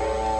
Bye.